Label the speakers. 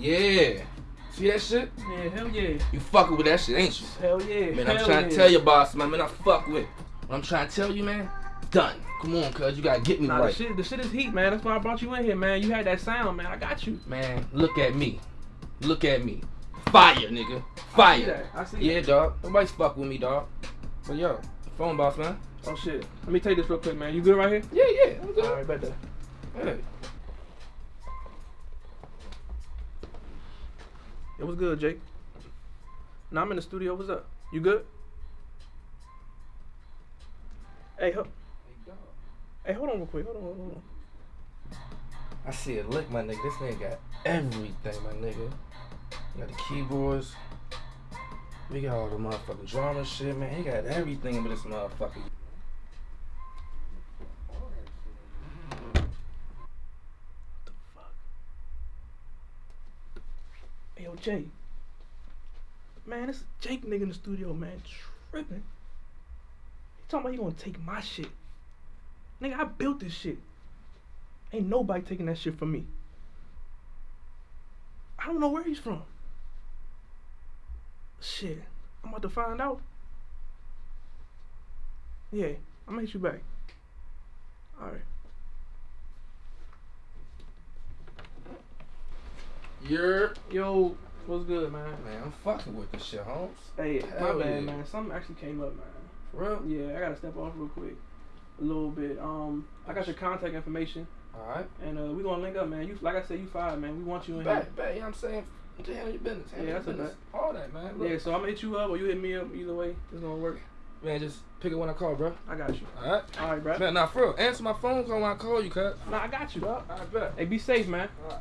Speaker 1: Yeah. See that shit?
Speaker 2: Yeah, hell yeah.
Speaker 1: You fucking with that shit, ain't you?
Speaker 2: Hell yeah.
Speaker 1: Man,
Speaker 2: hell
Speaker 1: I'm trying
Speaker 2: yeah.
Speaker 1: to tell your boss, man. Man, I fuck with. What I'm trying to tell you, man. Done. Come on, cuz you gotta get me
Speaker 2: Nah,
Speaker 1: right.
Speaker 2: the shit, the shit is heat, man. That's why I brought you in here, man. You had that sound, man. I got you.
Speaker 1: Man, look at me. Look at me. Fire, nigga. Fire.
Speaker 2: I see that. I see
Speaker 1: Yeah,
Speaker 2: that.
Speaker 1: dog. Nobody's fuck with me, dog. But yo, phone boss, man.
Speaker 2: Oh shit. Let me take this real quick, man. You good right here?
Speaker 1: Yeah, yeah. I'm good.
Speaker 2: All right, bet that.
Speaker 1: Hey.
Speaker 2: It was good, Jake. Now I'm in the studio. What's up? You good? Hey, ho- hey, hold on real quick. Hold on, hold on.
Speaker 1: I see it. Look, my nigga. This nigga got everything, my nigga. He got the keyboards. We got all the motherfucking drama shit, man. He got everything in this motherfucker.
Speaker 2: the fuck? Yo, Jay. Man, this Jake nigga in the studio, man, tripping. He talking about he gonna take my shit. Nigga, I built this shit. Ain't nobody taking that shit from me. I don't know where he's from. Shit, I'm about to find out. Yeah, gonna hit you back. Alright.
Speaker 1: You're.
Speaker 2: Yo, what's good, man?
Speaker 1: Man, I'm fucking with this shit, Holmes.
Speaker 2: Hey,
Speaker 1: Hell
Speaker 2: my bad,
Speaker 1: yeah.
Speaker 2: man. Something actually came up, man.
Speaker 1: For real?
Speaker 2: Yeah, I gotta step off real quick, a little bit. Um, I got your contact information,
Speaker 1: Alright.
Speaker 2: and uh, we gonna link up, man. You, like I said, you fired, man. We want you in
Speaker 1: Bet, bet, you know what I'm saying? Handle your business. Handle
Speaker 2: Yeah,
Speaker 1: your
Speaker 2: that's a
Speaker 1: business. All that, man. Look,
Speaker 2: Yeah, so I'm gonna hit you up, or you hit me up. Either way, it's gonna work.
Speaker 1: Man, just pick it when I call, bro.
Speaker 2: I got you.
Speaker 1: Alright?
Speaker 2: All right, bro.
Speaker 1: Man, nah, for real. Answer my phone call when I call you, cut.
Speaker 2: Nah, I got you, Bro.
Speaker 1: I bet.
Speaker 2: Hey, be safe, man.
Speaker 1: Alright.